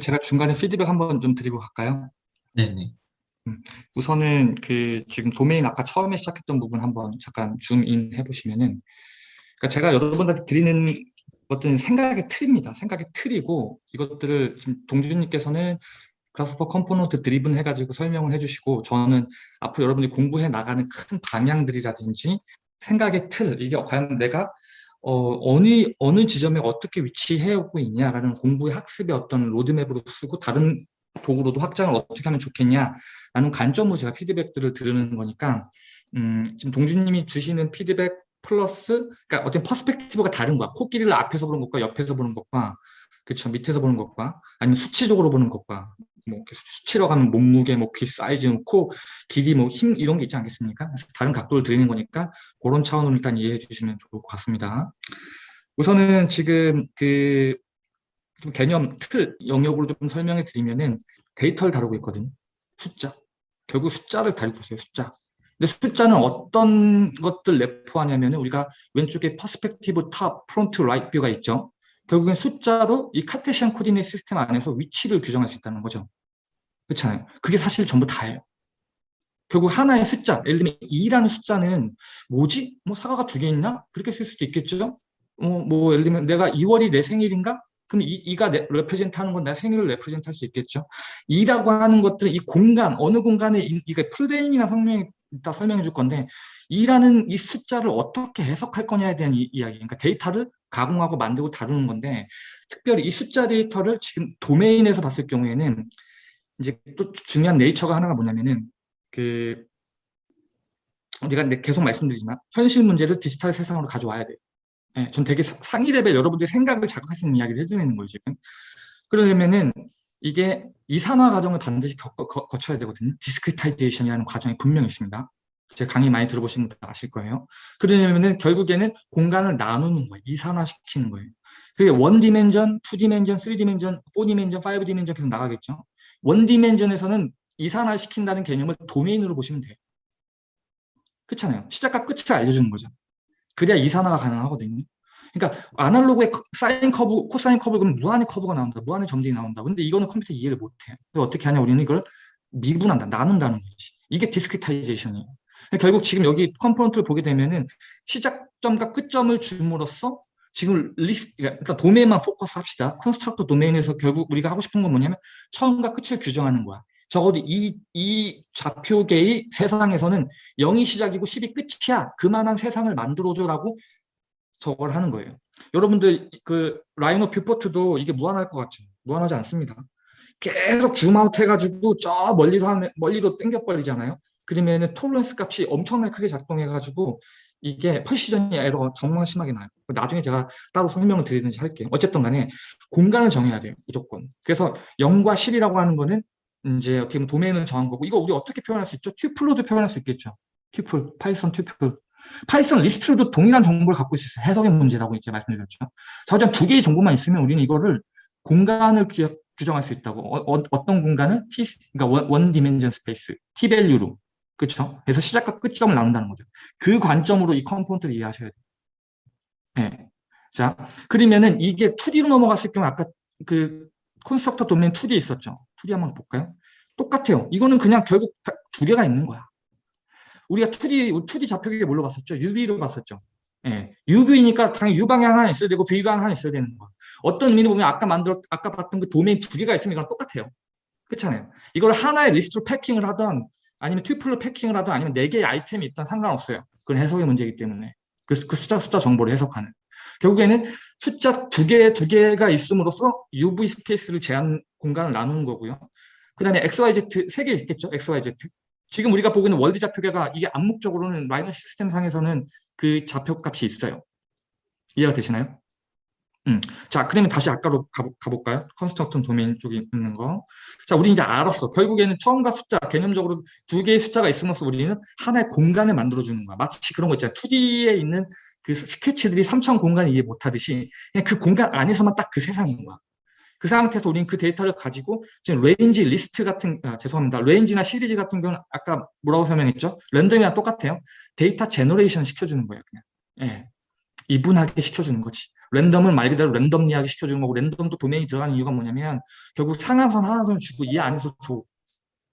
제가 중간에 피드백 한번 좀 드리고 갈까요? 네네. 우선은 그 지금 도메인 아까 처음에 시작했던 부분 한번 잠깐 zoom in 해보시면은 그러니까 제가 여러분한테 드리는 것들은 생각의 틀입니다. 생각의 틀이고 이것들을 지금 동준님께서는 Grasshopper component driven 해가지고 설명을 해주시고 저는 앞으로 여러분들이 공부해 나가는 큰 방향들이라든지 생각의 틀 이게 과연 내가 어, 어느 어느 지점에 어떻게 위치해 오고 있냐라는 공부의 학습의 어떤 로드맵으로 쓰고 다른 도구로도 확장을 어떻게 하면 좋겠냐라는 관점으로 제가 피드백들을 드리는 거니까 음, 지금 동준님이 주시는 피드백 플러스 그러니까 어떤 perspective가 다른 거야. 코끼리를 앞에서 보는 것과 옆에서 보는 것과 그렇죠 밑에서 보는 것과 아니면 수치적으로 보는 것과 뭐 수치로 가면 몸무게, 뭐 귀 사이즈, 뭐 코 길이, 뭐 힘 이런 게 있지 않겠습니까? 다른 각도를 드리는 거니까 그런 차원으로 일단 이해해 주시면 좋을 것 같습니다. 우선은 지금 그 개념 틀 영역으로 좀 설명해 드리면은 데이터를 다루고 있거든요. 숫자. 결국 숫자를 다루고 있어요. 숫자. 근데 숫자는 어떤 것들 내포하냐면 우리가 왼쪽에 perspective top, front, right view가 있죠. 결국엔 숫자도 이 Cartesian coordinate system 안에서 위치를 규정할 수 있다는 거죠. 그렇잖아요. 그게 사실 전부 다예요. 결국 하나의 숫자, 예를 들면 2라는 숫자는 뭐지? 뭐 사과가 두 개 있나? 그렇게 쓸 수도 있겠죠? 어, 뭐 예를 들면 내가 2월이 내 생일인가? 그럼 이, 이가 represent 하는 건 내 생일을 represent 할 수 있겠죠. 2라고 하는 것들은 이 공간, 어느 공간에 이, 이게 풀베인이나 설명이 이따 설명해 줄 건데 2라는 이 숫자를 어떻게 해석할 거냐에 대한 이, 이야기. 그러니까 데이터를 가공하고 만들고 다루는 건데 특별히 이 숫자 데이터를 지금 도메인에서 봤을 경우에는 이제 또 중요한 네이처가 하나가 뭐냐면은 그 우리가 계속 말씀드리지만 현실 문제를 디지털 세상으로 가져와야 돼요. 예, 전 되게 상위 레벨 여러분들의 생각을 있는 이야기를 해드리는 거예요, 지금. 그러려면은 이게 이산화 과정을 반드시 겪, 거, 거쳐야 되거든요. discretization이라는 과정이 분명히 있습니다. 제 강의 많이 들어보신 분들 아실 거예요. 그러려면은 결국에는 공간을 나누는 거예요. 이산화시키는 거예요. 그게 one dimension, two dimension, three dimension, four dimension, five dimension 계속 나가겠죠. one dimension에서는 이산화시킨다는 개념을 도메인으로 보시면 돼요. 그렇잖아요. 시작과 끝을 알려주는 거죠. 그래야 이산화가 가능하거든요. 그러니까 아날로그의 사인 커브, 코사인 커브 그러면 무한의 커브가 나온다. 무한의 점들이 나온다. 근데 이거는 컴퓨터 이해를 못해. 어떻게 하냐 우리는 이걸 미분한다. 나눈다는 거지. 이게 discretization이에요. 결국 지금 여기 component를 보게 되면은 시작점과 끝점을 줌으로써 지금 리스트, 그러니까 도메인만 포커스 합시다. construct domain에서 결국 우리가 하고 싶은 건 뭐냐면 처음과 끝을 규정하는 거야. 적어도 이, 이 좌표계의 세상에서는 0이 시작이고 10이 끝이야. 그만한 세상을 만들어줘라고 저걸 하는 거예요. 여러분들 그 라이노 viewport도 이게 무한할 것 같죠? 무한하지 않습니다. 계속 zoom out 해가지고 저 멀리도 하면 멀리도 땡겨 버리잖아요. 그러면은 tolerance 값이 엄청나게 크게 작동해가지고 이게 precision이 에러가 정말 심하게 나요. 나중에 제가 따로 설명을 드리든지 할게요. 어쨌든 간에 공간을 정해야 돼요. 무조건. 그래서 0과 10이라고 하는 거는 이제 어떻게 보면 도메인을 정한 거고 이거 우리 어떻게 표현할 수 있죠? tuple로도 표현할 수 있겠죠. tuple, 파이썬 tuple. 파이썬 리스트로도 동일한 정보를 갖고 있을 수 있어요. 해석의 문제라고 이제 말씀드렸죠. 자, 두 개의 정보만 있으면 우리는 이거를 공간을 규정할 수 있다고. 어, 떤 공간은 T, 그러니까 원, 원 디멘전 스페이스, T 밸류로. 그렇죠? 그래서 시작과 끝점을 나눈다는 거죠. 그 관점으로 이 component를 이해하셔야 돼요. 네. 자, 그러면은 이게 2D로 넘어갔을 경우 아까 그 construct domain 2D 있었죠. 2D 한번 볼까요? 똑같아요. 이거는 그냥 결국 두 개가 있는 거야. 우리가 2D, 2D 좌표계를 뭘로 봤었죠? UV로 봤었죠. 예. UV니까 당연히 U 방향 하나 있어야 되고 V 방향 하나 있어야 되는 거야. 어떤 의미로 보면 아까 만들었, 아까 봤던 그 도메인 두 개가 있으면 이건 똑같아요. 그렇잖아요. 이걸 하나의 리스트로 packing을 하던 아니면 tuple로 packing을 하든 아니면 네 개의 아이템이 있던 상관없어요. 그건 해석의 문제이기 때문에. 그, 그 숫자 숫자 정보를 해석하는. 결국에는 숫자 두 개, 두 개가 있음으로써 UV space를 제한 공간을 나누는 거고요. 그 다음에 XYZ 세 개 있겠죠? XYZ. 지금 우리가 보고 있는 월드 좌표계가 이게 암묵적으로는 마이너 시스템 상에서는 그 좌표 값이 있어요. 이해가 되시나요? 음. 자, 그러면 다시 아까로 가보, 가볼까요? construction domain 쪽에 있는 거. 자, 우리 이제 알았어. 결국에는 처음과 숫자, 개념적으로 두 개의 숫자가 있으면서 우리는 하나의 공간을 만들어주는 거야. 마치 그런 거 있잖아요. 2D에 있는 그 스케치들이 3차원 공간을 이해 못하듯이 그냥 그 공간 안에서만 딱 그 세상인 거야. 그 상태에서 우리는 그 데이터를 가지고 지금 range 리스트 같은 아, 죄송합니다. range나 시리즈 같은 경우는 아까 뭐라고 설명했죠? random이랑 똑같아요. data generation 시켜주는 거예요. 그냥. 예. even하게 시켜주는 거지. random은 말 그대로 랜덤 이야기 시켜주는 거고 random도 도메인이 들어가는 이유가 뭐냐면 결국 상한선 하한선을 주고 이 안에서 줘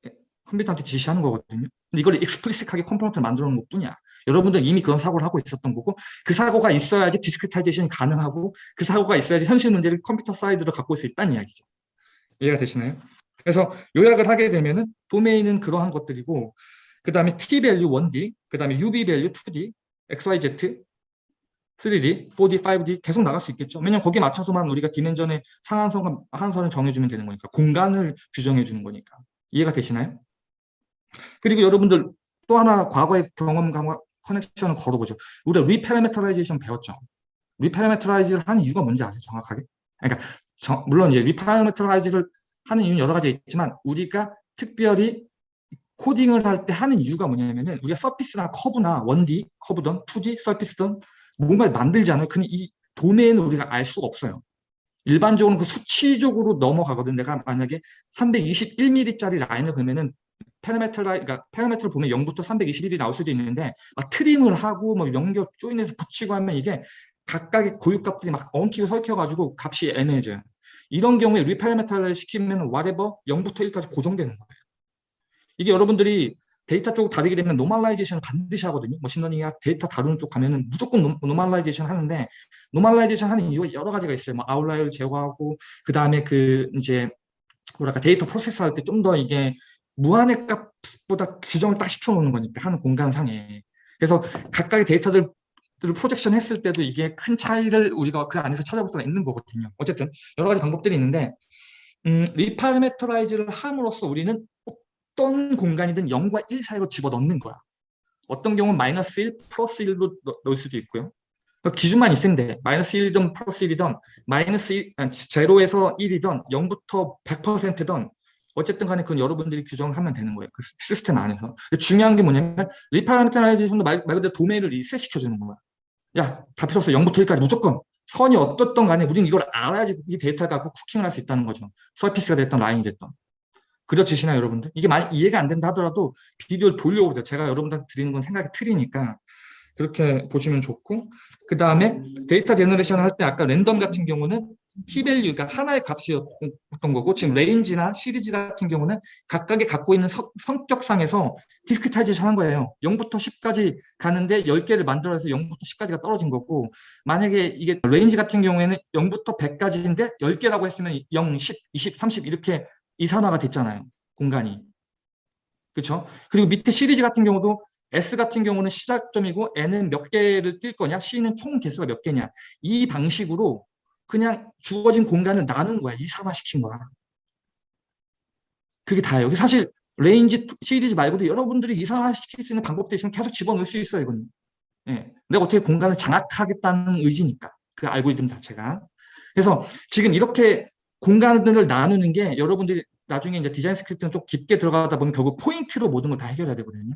예, 컴퓨터한테 지시하는 거거든요. 근데 이걸 explicit하게 component를 만들어 놓은 것 뿐이야. 여러분들 이미 그런 사고를 하고 있었던 거고 그 사고가 있어야지 discretization이 가능하고 그 사고가 있어야지 현실 문제를 computer side로 갖고 올 수 있다는 이야기죠. 이해가 되시나요? 그래서 요약을 하게 되면 은 도메인은 그러한 것들이고 그 다음에 t value 1D, 그 다음에 UV value 2D, XYZ, 3D, 4D, 5D 계속 나갈 수 있겠죠. 왜냐면 거기에 맞춰서만 우리가 dimension의 상한선과 하한선을 정해주면 되는 거니까 공간을 규정해 주는 거니까 이해가 되시나요? 그리고 여러분들 또 하나 과거의 경험과 connection을 걸어보죠. 우리가 reparameterization 배웠죠. reparameterize를 하는 이유가 뭔지 아세요? 정확하게? 그러니까 저, 물론 이제 reparameterize를 하는 이유는 여러 가지 있지만 우리가 특별히 코딩을 할 때 하는 이유가 뭐냐면은 우리가 서피스나 커브나 1D, 커브든 2D, 서피스든 뭔가를 만들잖아요. 근데 이 도메인을 우리가 알 수가 없어요. 일반적으로 그 수치적으로 넘어가거든. 내가 만약에 321mm짜리 라인을 그러면은 페르메트라, 그러니까 페르메트를 보면 0부터 321이 나올 수도 있는데 막 트림을 하고 뭐 연결 조인해서 붙이고 하면 이게 각각의 고유값들이 막 엉키고 설켜가지고 값이 애매해져요. 이런 경우에 reparameterize를 시키면 whatever 0부터 1까지 고정되는 거예요. 이게 여러분들이 데이터 쪽 다르게 되면 normalization을 반드시 하거든요. machine learning이나 데이터 다루는 쪽 가면은 무조건 normalization 하는데 normalization 하는 이유가 여러 가지가 있어요. 뭐 아웃라이어를 제거하고 그 다음에 그 이제 뭐랄까 data process 할 때 좀 더 이게 무한의 값보다 규정을 딱 시켜놓는 거니까 하는 공간상에 그래서 각각의 데이터들 를 projection 했을 때도 이게 큰 차이를 우리가 그 안에서 찾아볼 수가 있는 거거든요. 어쨌든 여러 가지 방법들이 있는데 음, reparameterize를 함으로써 우리는 어떤 공간이든 0과 1 사이로 집어넣는 거야. 어떤 경우는 마이너스 1, 플러스 1로 넣을 수도 있고요. 그 기준만 있으면 돼. 마이너스 1이든 플러스 1이든 마이너스 1, 아니, 제로에서 1이든 0부터 100%든 어쨌든 간에 그건 여러분들이 규정하면 되는 거예요. 그 시스템 안에서. 중요한 게 뭐냐면 reparameterization도 말, 말 그대로 도메인을 reset시켜주는 거야. 야, 다 필요 없어. 0부터 1까지 무조건. 선이 어떻든 간에 우리는 이걸 알아야지 이 데이터 갖고 cooking을 할 수 있다는 거죠. surface가 됐던 line이 됐던. 그려지시나요, 여러분들? 이게 많이 이해가 안 된다 하더라도 비디오를 돌려오세요. 제가 여러분들한테 드리는 건 생각이 틀리니까 그렇게 보시면 좋고 그 다음에 data generation 할 때 아까 랜덤 같은 경우는 P-value가 하나의 값이었던 거고 지금 range나 시리즈 같은 경우는 각각의 갖고 있는 서, 성격상에서 discretization 한 거예요. 0부터 10까지 가는데 10개를 만들어서 0부터 10까지가 떨어진 거고 만약에 이게 range 같은 경우에는 0부터 100까지인데 10개라고 했으면 0, 10, 20, 30 이렇게 이산화가 됐잖아요. 공간이. 그렇죠? 그리고 밑에 시리즈 같은 경우도 S 같은 경우는 시작점이고 N은 몇 개를 뛸 거냐, C는 총 개수가 몇 개냐. 이 방식으로 그냥 주어진 공간을 나눈 거야. 이산화시킨 거야. 그게 다예요. 사실 range 시리즈 말고도 여러분들이 이산화시킬 수 있는 있으면 계속 집어넣을 수 있어요. 이건. 예. 내가 어떻게 공간을 장악하겠다는 의지니까. 그 알고리즘 자체가. 그래서 지금 이렇게 공간들을 나누는 게 여러분들이 나중에 이제 design script는 좀 깊게 들어가다 보면 결국 포인트로 모든 걸 다 해결해야 되거든요.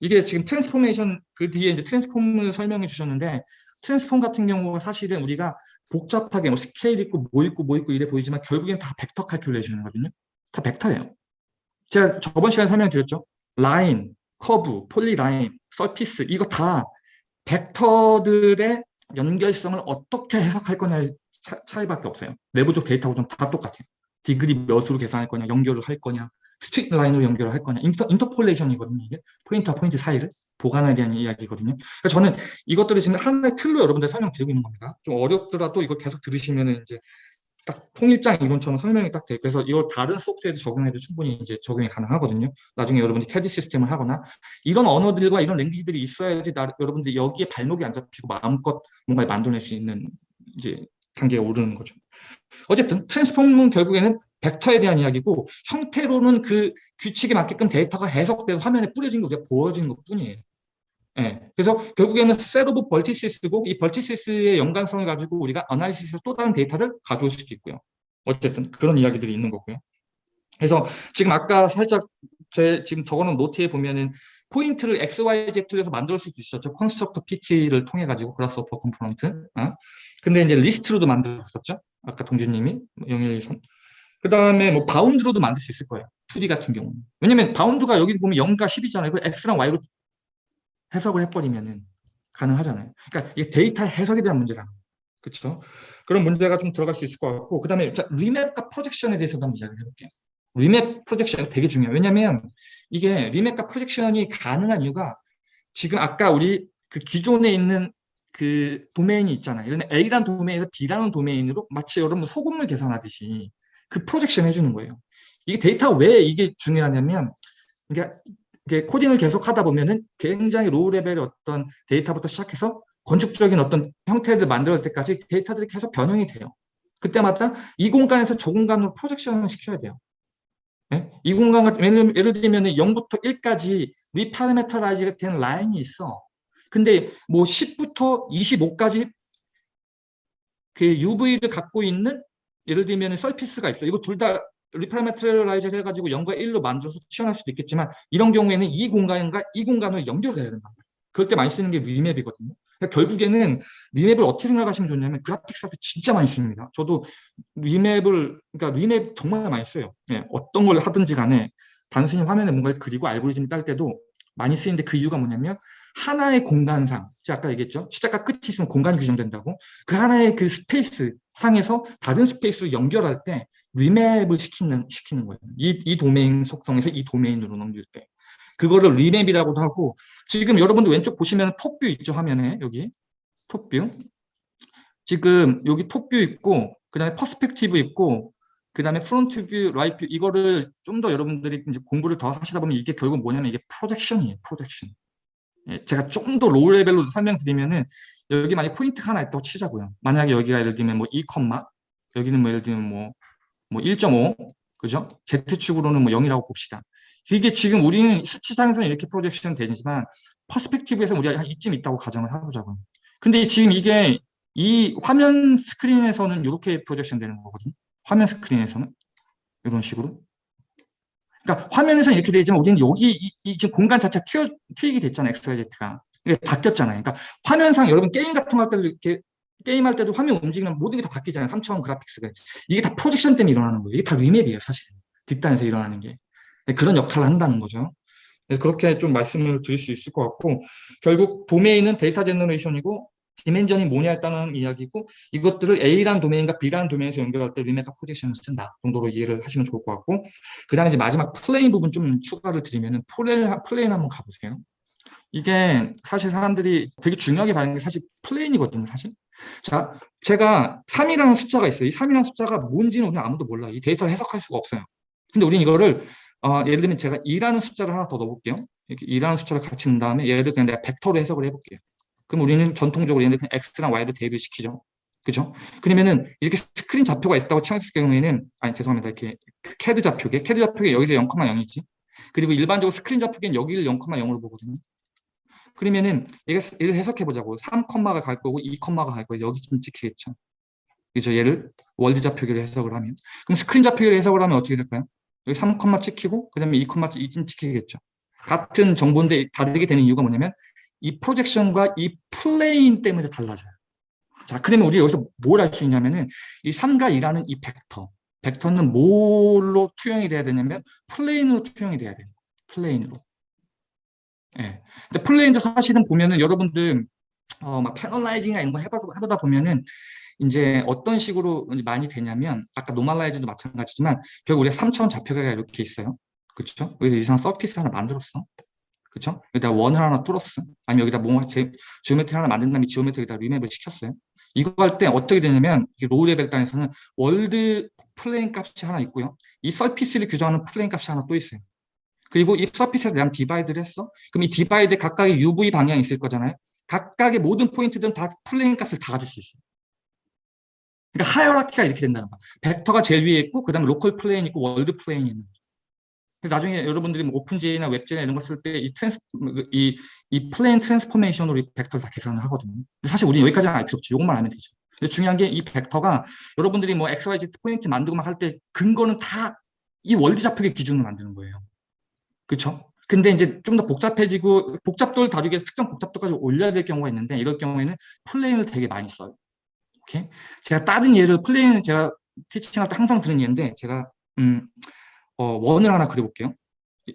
이게 지금 transformation 그 뒤에 이제 transform을 설명해 주셨는데 transform 같은 경우가 사실은 우리가 복잡하게 뭐 스케일 있고 뭐 있고 뭐 있고 이래 보이지만 결국엔 다 벡터 칼큘레이션이거든요. 다 벡터예요. 제가 저번 시간에 설명드렸죠. 라인, 커브, polyline, surface 이거 다 벡터들의 연결성을 어떻게 해석할 거냐의 차, 이밖에 없어요. 내부적 데이터 구조는 다 똑같아요. degree 몇으로 계산할 거냐, 연결을 할 거냐, straight line으로 연결을 할 거냐, inter, interpolation이거든요. 이게 포인트와 포인트 사이를 보간에 대한 이야기거든요. 그러니까 저는 이것들을 지금 하나의 틀로 여러분들 설명드리고 있는 겁니다. 좀 어렵더라도 이걸 계속 들으시면 이제 딱 통일장 이론처럼 설명이 딱 돼. 그래서 이걸 다른 소프트웨어에 적용해도 충분히 이제 적용이 가능하거든요. 나중에 여러분들이 CAD 시스템을 하거나 이런 언어들과 이런 language들이 있어야지 나, 여러분들이 여기에 발목이 안 잡히고 마음껏 뭔가 만들어낼 수 있는 이제 단계에 오르는 거죠. 어쨌든 transform은 결국에는 벡터에 대한 이야기고 형태로는 그 규칙에 맞게끔 데이터가 해석돼서 화면에 뿌려진 게 보여지는 것 뿐이에요. 네. 그래서 결국에는 set of vertices고 이 vertices의 연관성을 가지고 우리가 analysis에서 또 다른 데이터를 가져올 수도 있고요. 어쨌든 그런 이야기들이 있는 거고요. 그래서 지금 아까 살짝 제 지금 적어놓은 노트에 보면은 포인트를 x, y, z에서 만들 수도 있었죠. construct PT를 통해 가지고 Grasshopper component. 어? 근데 이제 리스트로도 만들었었죠. 아까 동준님이 0123. 그 다음에 뭐 bound로도 만들 수 있을 거예요. 2D 같은 경우는. 왜냐면 bound가 여기 보면 0과 10이잖아요. 그 x랑 y로 해석을 해버리면은 가능하잖아요. 그러니까 이게 데이터 해석에 대한 문제라는 그렇죠? 그런 문제가 좀 들어갈 수 있을 것 같고 그 다음에 remap과 projection에 대해서도 한번 이야기를 해볼게요. remap projection 되게 중요해요. 왜냐하면 이게 remap과 projection이 가능한 이유가 지금 아까 우리 그 기존에 있는 그 도메인이 있잖아요. 예를 들면 A라는 도메인에서 B라는 도메인으로 마치 여러분 소금을 계산하듯이 그 projection 해주는 거예요. 이게 데이터가 왜 이게 중요하냐면 이게, 이게 코딩을 계속 하다 보면은 굉장히 low level의 어떤 데이터부터 시작해서 건축적인 어떤 형태를 만들 때까지 데이터들이 계속 변형이 돼요. 그때마다 이 공간에서 저 공간으로 projection을 시켜야 돼요. 네? 이 공간 같은 예를, 예를 들면 0부터 1까지 reparameterize가 된 line이 있어. 근데 뭐 10부터 25까지 그 UV를 갖고 있는 예를 들면 surface가 있어. 이거 둘 다 reparameterize 해가지고 0과 1로 만들어서 치환할 수도 있겠지만 이런 경우에는 이 공간과 이 공간을 연결해야 된다. 그럴 때 많이 쓰는 게 remap이거든요. 그러니까 결국에는 remap을 어떻게 생각하시면 좋냐면 graphics한테 진짜 많이 씁니다. 저도 remap을 그러니까 remap 정말 많이 써요. 예, 어떤 걸 하든지 간에 단순히 화면에 뭔가를 그리고 알고리즘 딸 때도 많이 쓰이는데 그 이유가 뭐냐면 하나의 공간상, 제가 아까 얘기했죠. 시작과 끝이 있으면 공간이 규정된다고. 그 하나의 그 space 상에서 다른 space로 연결할 때 remap을 시키는, 시키는 거예요. 이, 이 도메인 속성에서 이 도메인으로 넘길 때. 그거를 remap이라고도 하고 지금 여러분들 왼쪽 보시면 top view 있죠 화면에 여기 top view 지금 여기 top view 있고 그 다음에 perspective 있고 그 다음에 front view, right view 이거를 좀 더 여러분들이 이제 공부를 더 하시다 보면 이게 결국 뭐냐면 이게 projection이에요 projection 예, 제가 좀 더 low level로 설명드리면은 여기 만약 포인트가 하나 있다고 치자고요 만약에 여기가 예를 들면 뭐 2, 여기는 뭐 예를 들면 뭐, 뭐 1.5 그죠? Z축으로는 뭐 0이라고 봅시다 이게 지금 우리는 수치상에서는 이렇게 projection 되지만 perspective에서 우리가 한 이쯤 있다고 가정을 해보자고요. 근데 지금 이게 이 화면 스크린에서는 이렇게 projection 되는 거거든요. 화면 스크린에서는 이런 식으로. 그러니까 화면에서는 이렇게 되지만 우리는 여기 이, 이 지금 공간 자체가 튀어, 튀기 됐잖아요. XYZ가. 이게 바뀌었잖아요. 그러니까 화면상 여러분 게임 같은 거 할 때도 이렇게 게임할 때도 화면 움직이면 모든 게 다 바뀌잖아요. 3차원 graphics가. 이게 다 projection 때문에 일어나는 거예요. 이게 다 remap이에요. 사실. 뒷단에서 일어나는 게. 네, 그런 역할을 한다는 거죠. 그래서 그렇게 좀 말씀을 드릴 수 있을 것 같고 결국 도메인은 data generation이고 dimension이 뭐냐에 따른 이야기고 이것들을 A라는 도메인과 B라는 도메인에서 연결할 때 remap과 projection을 쓴다 정도로 이해를 하시면 좋을 것 같고 그 다음에 이제 마지막 plane 부분 좀 추가를 드리면은 plane, plane 한번 가보세요. 이게 사실 사람들이 되게 중요하게 보는 게 사실 plane이거든요, 사실. 자, 제가 3이라는 숫자가 있어요. 이 3이라는 숫자가 뭔지는 우리는 아무도 몰라요. 이 데이터를 해석할 수가 없어요. 근데 우리는 이거를 어, 예를 들면 제가 2라는 숫자를 하나 더 넣어볼게요. 이렇게 2라는 숫자를 같이 넣은 다음에 예를 들면 내가 벡터로 해석을 해볼게요. 그럼 우리는 전통적으로 들면 X랑 Y를 대입을 시키죠. 그죠? 그러면은 이렇게 스크린 좌표가 있다고 쳤을 경우에는 아니 죄송합니다. 이렇게 캐드 좌표계 캐드 좌표계 여기서 0,0이지. 그리고 일반적으로 스크린 좌표계는 여기를 0,0으로 보거든요. 그러면은 얘를 해석해 보자고 3컴마가 갈 거고 2컴마가 갈 거고 여기 좀 찍히겠죠. 그죠? 얘를 world 좌표계로 해석을 하면 그럼 스크린 좌표계로 해석을 하면 어떻게 될까요? 여기 3컴마 찍히고 그 다음에 2컴마 2진 찍히겠죠. 같은 정보인데 다르게 되는 이유가 뭐냐면 이 projection과 이 plane 때문에 달라져요. 자, 그러면 우리 여기서 뭘할수 있냐면은 이 3과 2라는 이 벡터. 벡터는 뭘로 투영이 돼야 되냐면 plane으로 투영이 돼야 돼요. plane으로. 예. 네. 근데 plane도 사실은 보면은 여러분들 어, 막 panelizing이나 이런 거 해보다, 해보다 보면은 이제 어떤 식으로 많이 되냐면 아까 normalize도 마찬가지지만 결국 우리가 3차원 좌표가 이렇게 있어요. 그렇죠? 여기서 이상 surface 하나 만들었어. 그렇죠? 여기다 원을 하나 뚫었어. 아니면 여기다 뭐 제, geometry 하나 만든 다음에 geometry에다 remap을 시켰어요. 이거 할 때 어떻게 되냐면 low level 단에서는 world plane 값이 하나 있고요. 이 surface를 규정하는 plane 값이 하나 또 있어요. 그리고 이 surface에 대한 divide를 했어. 그럼 이 divide 각각의 UV 방향이 있을 거잖아요. 각각의 모든 포인트들은 다 plane 값을 다 가질 수 있어요. 그러니까 hierarchy가 이렇게 된다는 거야. 벡터가 제일 위에 있고 그 다음에 local plane 있고 world plane이 있는 거죠. 나중에 여러분들이 뭐 오픈제이나 웹제나 이런 거 쓸 때 이 trans 이, 이 plane transformation으로 이 벡터를 다 계산을 하거든요. 사실 우리는 여기까지는 알 필요 없죠. 이것만 알면 되죠. 근데 중요한 게 이 벡터가 여러분들이 뭐 XYZ 포인트 만들고 막 할 때 근거는 다 이 world 좌표계 기준으로 만드는 거예요. 그렇죠? 근데 이제 좀 더 복잡해지고 복잡도를 다루기 위해서 특정 복잡도까지 올려야 될 경우가 있는데 이럴 경우에는 plane을 되게 많이 써요. 오케이? 제가 다른 예를 plane 제가 teaching할 때 항상 드는 예인데 제가 음, 어, 원을 하나 그려볼게요.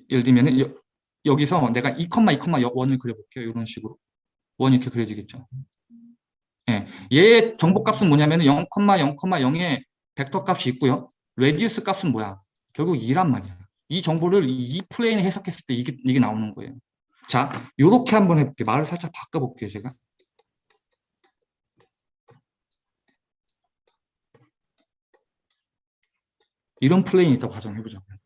예를 들면 여, 여기서 내가 이, 이, 원을 그려볼게요. 이런 식으로. 원 이렇게 그려지겠죠. 예, 얘의 정보값은 뭐냐면 0,0,0의 벡터 값이 있고요. radius 값은 뭐야? 결국 2란 말이야. 이 정보를 이 plane에 해석했을 때 이게, 이게 나오는 거예요. 자, 요렇게 한번 해볼게요. 말을 살짝 바꿔볼게요, 제가. 이런 plane이 있다고 가정해보자고요.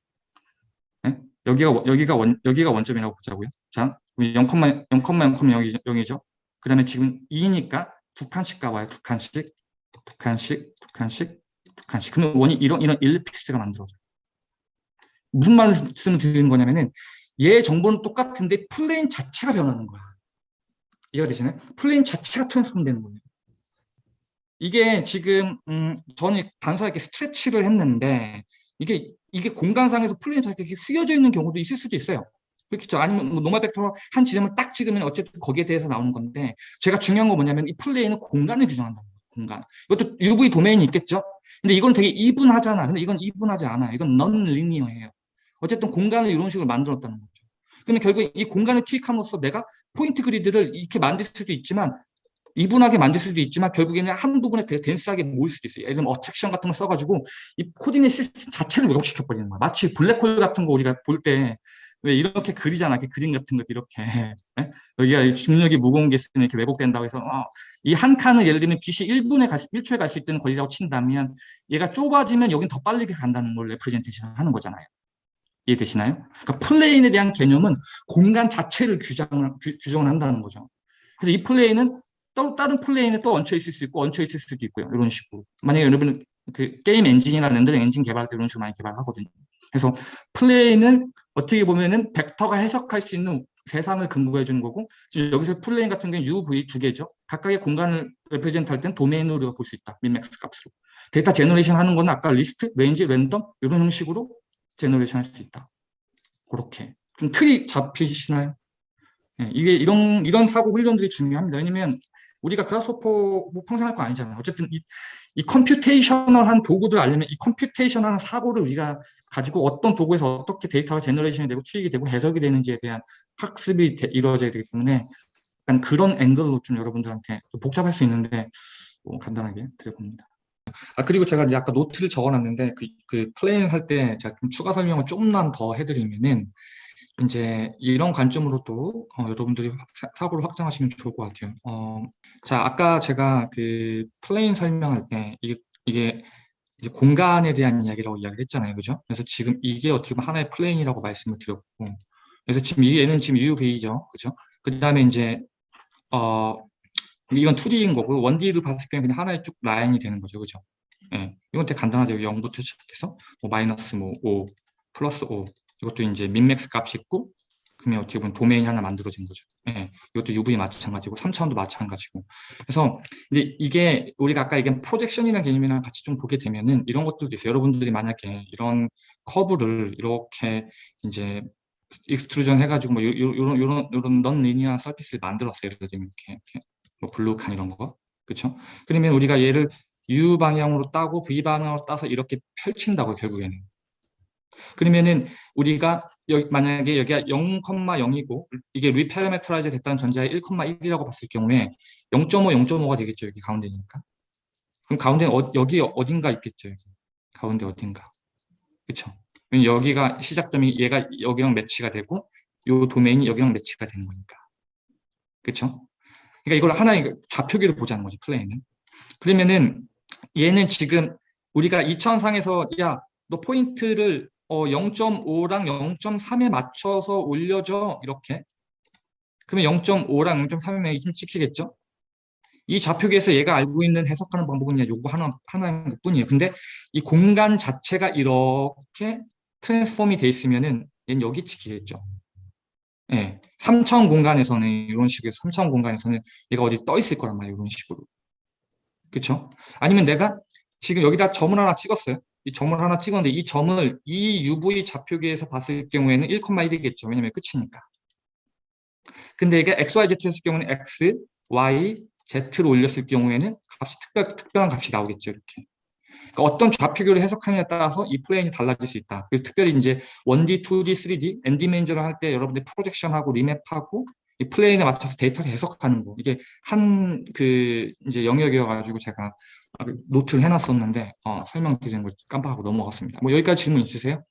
네? 여기가, 여기가, 원, 여기가 원점이라고 보자고요. 자, 0,0,0,0이죠. 그 다음에 지금 2니까 두 칸씩 가봐요. 두 칸씩, 두 칸씩, 두 칸씩, 두 칸씩. 그러면 원이 이런, 이런 ellipse가 만들어져요. 무슨 말씀을 드리는 거냐면은 얘 정보는 똑같은데 plane 자체가 변하는 거야. 이해가 되시나요? plane 자체가 transform 되는 거예요. 이게 지금 음, 저는 단순하게 stretch를 했는데 이게 이게 공간상에서 자체가 이렇게 휘어져 있는 경우도 있을 수도 있어요. 그렇겠죠. 아니면 뭐 normal 벡터 한 지점을 딱 찍으면 어쨌든 거기에 대해서 나오는 건데 제가 중요한 건 뭐냐면 이 plane은 공간을 규정한다는 거예요. 공간. 이것도 UV 도메인이 있겠죠. 근데 이건 되게 even하잖아. 근데 이건 even하지 않아. 이건 non-linear예요. 어쨌든 공간을 이런 식으로 만들었다는 거죠. 그러면 결국 이 공간을 투입함으로써 내가 포인트 그리드를 이렇게 만들 수도 있지만 even하게 만들 수도 있지만 결국에는 한 부분에 되게 dense하게 모일 수도 있어요. 예를 들면 attraction 같은 거 써가지고 이 coordinate system 자체를 왜곡시켜버리는 거야. 마치 블랙홀 같은 거 우리가 볼 때 왜 이렇게 그리잖아. 이렇게 그림 같은 것도 이렇게. 네? 여기가 중력이 무거운 게 있으면 이렇게 왜곡된다고 해서 어, 이 한 칸을 예를 들면 빛이 1분에 갈, 1초에 갈 수 있는 거리라고 친다면 얘가 좁아지면 여긴 더 빨리 간다는 걸 representation 하는 거잖아요. 이해되시나요? 그러니까 plane에 대한 개념은 공간 자체를 규정을, 규, 정을 한다는 거죠. 그래서 이 plane은 또 다른 plane에 또 얹혀 있을 수 있고 얹혀 있을 수도 있고요. 이런 식으로. 만약에 여러분 그 게임 엔진이나 렌더링 엔진 개발할 때 이런 식으로 많이 개발하거든요. 그래서 plane은 어떻게 보면은 벡터가 해석할 수 있는 세상을 근거해 주는 거고 지금 여기서 plane 같은 경우는 UV 두 개죠. 각각의 공간을 represent 할 때는 도메인으로 우리가 볼 수 있다. min max 값으로. 데이터 generation 하는 거는 아까 리스트, range, 랜덤 이런 형식으로 generation 할 수 있다. 그렇게. 좀 틀이 잡히시나요? 네, 이게 이런, 이런 사고 훈련들이 중요합니다. 왜냐면 우리가 Grasshopper 뭐 평생 할 거 아니잖아요. 어쨌든 이, 이 computational한 도구들 알려면 이 computational한 사고를 우리가 가지고 어떤 도구에서 어떻게 데이터가 generation이 되고 취익이 되고 해석이 되는지에 대한 학습이 되, 이루어져야 되기 때문에 약간 그런 앵글로 좀 여러분들한테 좀 복잡할 수 있는데 뭐 간단하게 드려봅니다. 아 그리고 제가 이제 아까 노트를 적어놨는데 그, 그 plane 할 때 제가 좀 추가 설명을 좀만 더 해드리면은 이제 이런 관점으로도 어, 여러분들이 사, 고를 확장하시면 좋을 것 같아요. 어, 자 아까 제가 그 plane 설명할 때 이게, 이게 공간에 대한 이야기라고 이야기를 했잖아요, 그죠? 그래서 지금 이게 어떻게 보면 하나의 plane이라고 말씀을 드렸고, 그래서 지금 얘는 지금 UV죠, 그죠? 그 다음에 이제 어 이건 2D인 거고 1D를 봤을 때는 그냥 하나의 쭉 라인이 되는 거죠. 그죠? 예. 이건 되게 간단하죠. 0부터 시작해서 뭐 마이너스 뭐 5, 플러스 5. 이것도 이제 민맥스 값이 있고 그러면 어떻게 보면 도메인이 하나 만들어진 거죠. 예. 이것도 UV 마찬가지고 3차원도 마찬가지고. 그래서 근데 이게 우리가 아까 얘기한 프로젝션이라는 개념이랑 같이 좀 보게 되면은 이런 것들도 있어요. 여러분들이 만약에 이런 커브를 이렇게 이제 extrusion 해가지고 뭐 요런 요런 요런 non-linear surface를 만들었어요. 예를 들면 이렇게, 이렇게. 뭐 블루칸 이런 거. 그렇죠? 그러면 우리가 얘를 U 방향으로 따고 V 방향으로 따서 이렇게 펼친다고 결국에는. 그러면은 우리가 여기 만약에 여기가 0,0이고 이게 reparameterize 됐다는 전제에 1,1이라고 봤을 경우에 0.5, 0.5가 되겠죠. 여기 가운데니까. 그럼 가운데 어, 여기 어딘가 있겠죠. 여기. 가운데 어딘가. 그렇죠? 여기가 시작점이 얘가 여기랑 매치가 되고 요 도메인이 여기랑 매치가 되는 거니까. 그렇죠? 그러니까 이걸 하나의 좌표기를 보자는 거지, 플레이는. 그러면은 얘는 지금 우리가 2차원상에서 야, 너 포인트를 어, 0.5랑 0.3에 맞춰서 올려줘. 이렇게. 그러면 0.5랑 0.3에 힘 찍히겠죠? 이 좌표기에서 얘가 알고 있는 해석하는 방법은 그냥 요거 하나, 하나인 것 뿐이에요. 근데 이 공간 자체가 이렇게 트랜스폼이 돼 있으면은 얘는 여기 찍히겠죠. 예, 3차원 공간에서는 이런 식의 3차원 공간에서는 얘가 어디 떠 있을 거란 말이에요. 이런 식으로. 그렇죠? 아니면 내가 지금 여기다 점을 하나 찍었어요. 이 점을 하나 찍었는데 이 점을 이 UV 좌표기에서 봤을 경우에는 1,1이겠죠. 왜냐면 끝이니까. 근데 이게 XYZ였을 경우는 X, Y, Z로 올렸을 경우에는 값이 특별, 특별한 값이 나오겠죠. 이렇게. 그러니까 어떤 좌표계를 해석하느냐에 따라서 이 plane이 달라질 수 있다. 그리고 특별히 이제 1D, 2D, 3D, n-dimensional을 할 때 여러분들 projection하고 remap하고 이 plane에 맞춰서 데이터를 해석하는 거 이게 한 그 이제 영역이어가지고 제가 노트를 해놨었는데 어, 설명드리는 걸 깜빡하고 넘어갔습니다. 뭐 여기까지 질문 있으세요?